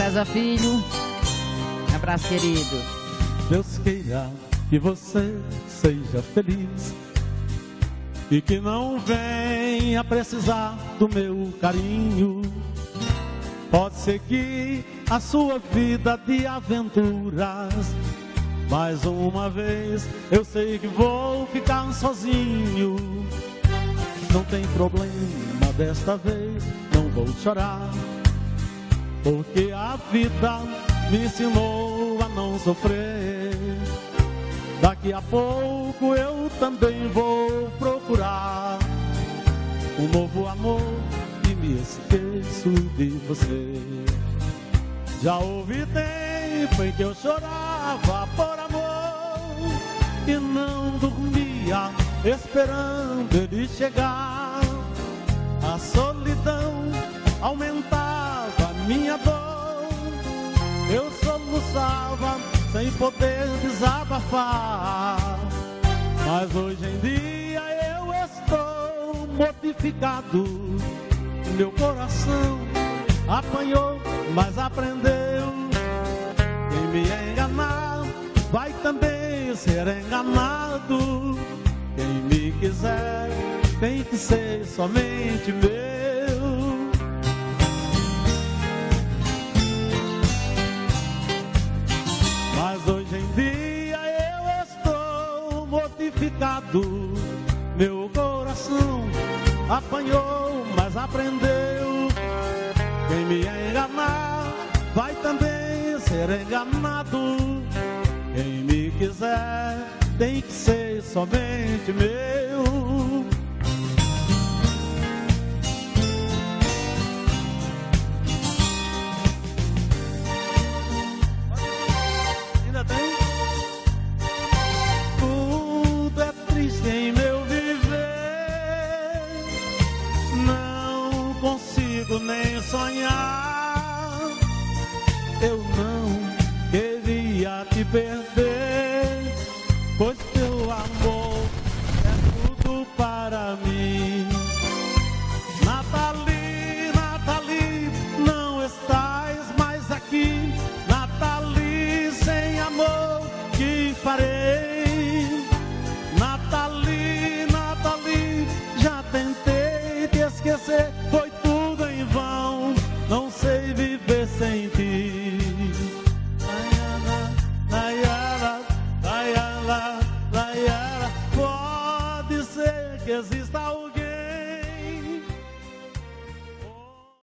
César Filho. Um abraço, querido. Deus queira que você seja feliz e que não venha precisar do meu carinho. Pode seguir a sua vida de aventuras. Mais uma vez eu sei que vou ficar sozinho. Não tem problema desta vez, não vou chorar. Porque a vida me ensinou a não sofrer. Daqui a pouco eu também vou procurar um novo amor e me esqueço de você. Já houve tempo em que eu chorava por amor e não dormia esperando ele chegar. A solidão sem poder desabafar. Mas hoje em dia eu estou mortificado. Meu coração apanhou, mas aprendeu. Quem me enganar vai também ser enganado. Quem me quiser tem que ser somente meu. Mortificado. Meu coração apanhou, mas aprendeu. Quem me enganar vai também ser enganado. Quem me quiser tem que ser somente meu. Nem sonhar. Eu não queria te perder, pois teu amor é tudo para mim. Nathalie, Nathalie, não estás mais aqui. Nathalie, sem amor, que farei? Foi que exista alguém